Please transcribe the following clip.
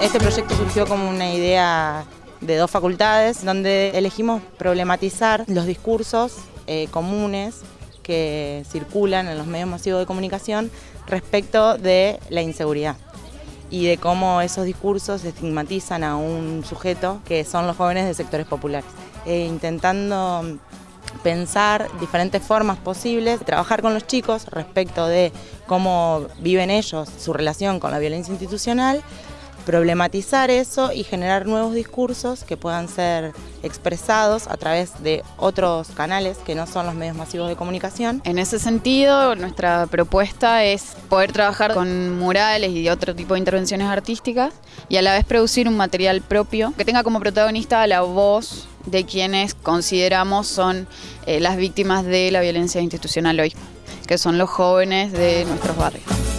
Este proyecto surgió como una idea de dos facultades donde elegimos problematizar los discursos eh, comunes que circulan en los medios masivos de comunicación respecto de la inseguridad y de cómo esos discursos estigmatizan a un sujeto que son los jóvenes de sectores populares. Eh, intentando pensar diferentes formas posibles, trabajar con los chicos respecto de cómo viven ellos su relación con la violencia institucional, problematizar eso y generar nuevos discursos que puedan ser expresados a través de otros canales que no son los medios masivos de comunicación. En ese sentido, nuestra propuesta es poder trabajar con murales y otro tipo de intervenciones artísticas y a la vez producir un material propio que tenga como protagonista la voz de quienes consideramos son eh, las víctimas de la violencia institucional hoy, que son los jóvenes de nuestros barrios.